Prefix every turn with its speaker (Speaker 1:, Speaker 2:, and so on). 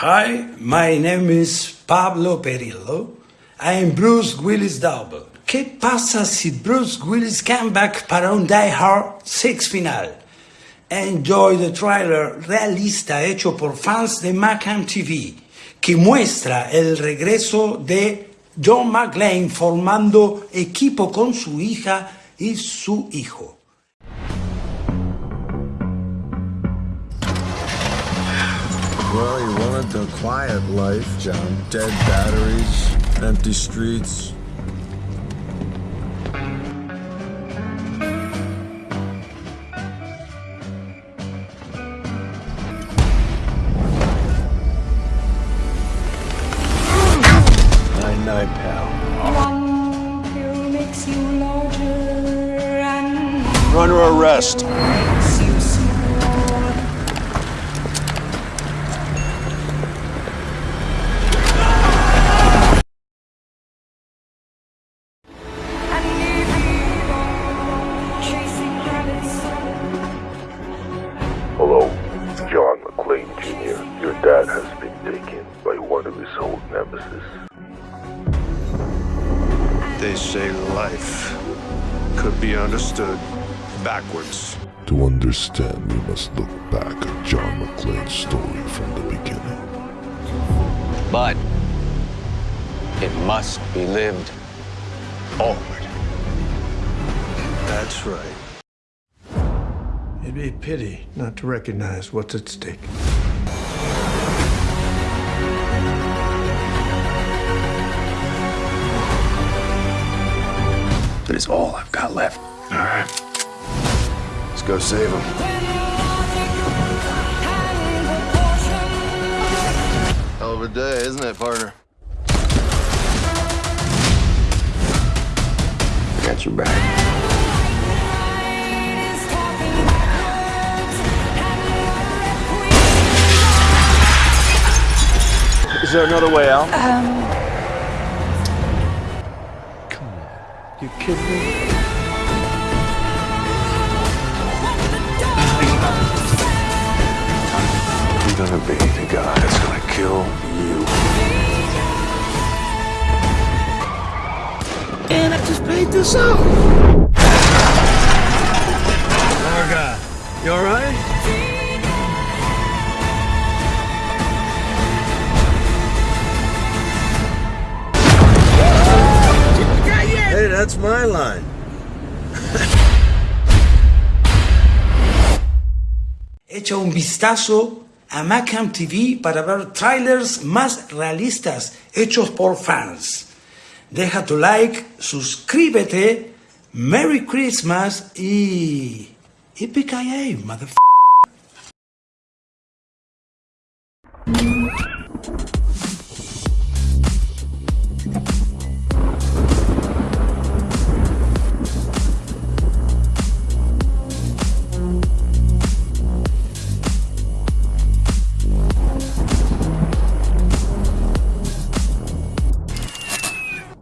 Speaker 1: Hi, my name is Pablo Perillo. I am Bruce Willis double. ¿Qué pasa si Bruce Willis came back para un Die Hard 6 final? Enjoy the trailer realista hecho por fans de Macam TV que muestra el regreso de John McClane formando equipo con su hija y su hijo.
Speaker 2: Well, you wanted the quiet life, John. Dead batteries, empty streets. Night, night, pal.
Speaker 3: One pill makes you larger and
Speaker 4: You're arrest.
Speaker 5: Dad has been taken by one of his old nemesis.
Speaker 4: They say life could be understood backwards.
Speaker 6: To understand, we must look back at John McClane's story from the beginning.
Speaker 7: But it must be lived forward.
Speaker 4: That's right.
Speaker 2: It'd be a pity not to recognize what's at stake.
Speaker 4: Is all I've got left. All right. Let's go save him.
Speaker 5: Hell of a day, isn't it, partner?
Speaker 4: I got your back. Is there another way out?
Speaker 2: Um, You kidding me?
Speaker 4: I'm gonna be the guy that's gonna kill you.
Speaker 2: And I just paid this out. Marga, you all that's my line.
Speaker 1: Echa un vistazo a Macam TV para ver trailers más realistas hechos por fans. Deja tu like, suscríbete, Merry Christmas y... Yippee-ki-yay, motherfucker.